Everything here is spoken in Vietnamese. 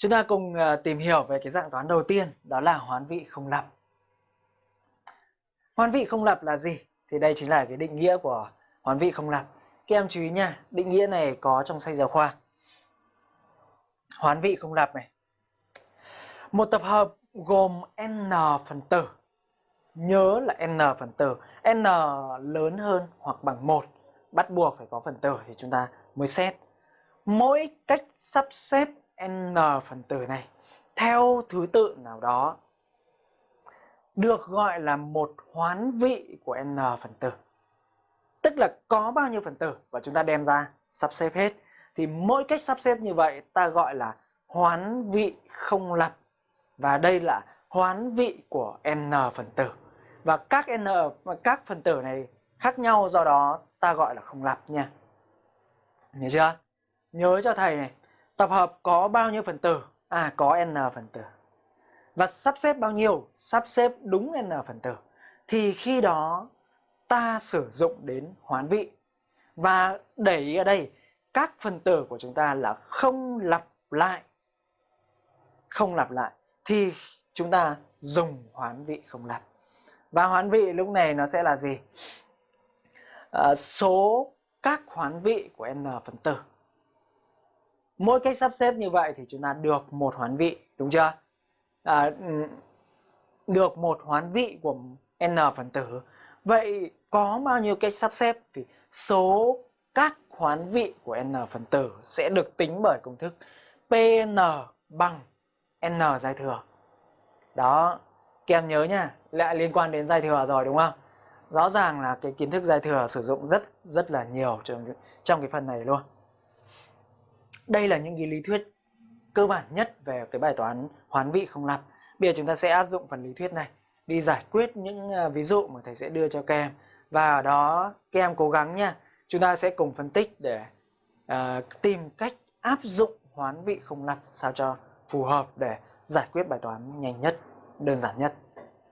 Chúng ta cùng ờ, tìm hiểu về cái dạng toán đầu tiên đó là hoán vị không lập. Hoán vị không lập là gì? Thì đây chính là cái định nghĩa của hoán vị không lập. Các em chú ý nha, định nghĩa này có trong sách giáo khoa. Hoán vị không lập này. Một tập hợp gồm n phần tử. Nhớ là n phần tử. n lớn hơn hoặc bằng 1. Bắt buộc phải có phần tử thì chúng ta mới xét. Mỗi cách sắp xếp n phần tử này theo thứ tự nào đó được gọi là một hoán vị của n phần tử. Tức là có bao nhiêu phần tử và chúng ta đem ra sắp xếp hết. Thì mỗi cách sắp xếp như vậy ta gọi là hoán vị không lập. Và đây là hoán vị của n phần tử. Và các n các phần tử này khác nhau do đó ta gọi là không lập nha. Nhớ chưa? Nhớ cho thầy này, tập hợp có bao nhiêu phần tử? À có n phần tử. Và sắp xếp bao nhiêu? Sắp xếp đúng n phần tử. Thì khi đó ta sử dụng đến hoán vị. Và để ý ở đây, các phần tử của chúng ta là không lặp lại. Không lặp lại. Thì chúng ta dùng hoán vị không lặp. Và hoán vị lúc này nó sẽ là gì? À, số các hoán vị của n phần tử. Mỗi cách sắp xếp như vậy thì chúng ta được một hoán vị, đúng chưa? À, được một hoán vị của n phần tử. Vậy có bao nhiêu cách sắp xếp thì số các hoán vị của n phần tử sẽ được tính bởi công thức Pn bằng n giai thừa. Đó, các em nhớ nha, lại liên quan đến giai thừa rồi đúng không? Rõ ràng là cái kiến thức giai thừa sử dụng rất rất là nhiều trong trong cái phần này luôn. Đây là những cái lý thuyết cơ bản nhất về cái bài toán hoán vị không lặp. Bây giờ chúng ta sẽ áp dụng phần lý thuyết này đi giải quyết những à, ví dụ mà thầy sẽ đưa cho các em và ở đó các em cố gắng nha chúng ta sẽ cùng phân tích để uh, tìm cách áp dụng hoán vị không lặp sao cho phù hợp để giải quyết bài toán nhanh nhất đơn giản nhất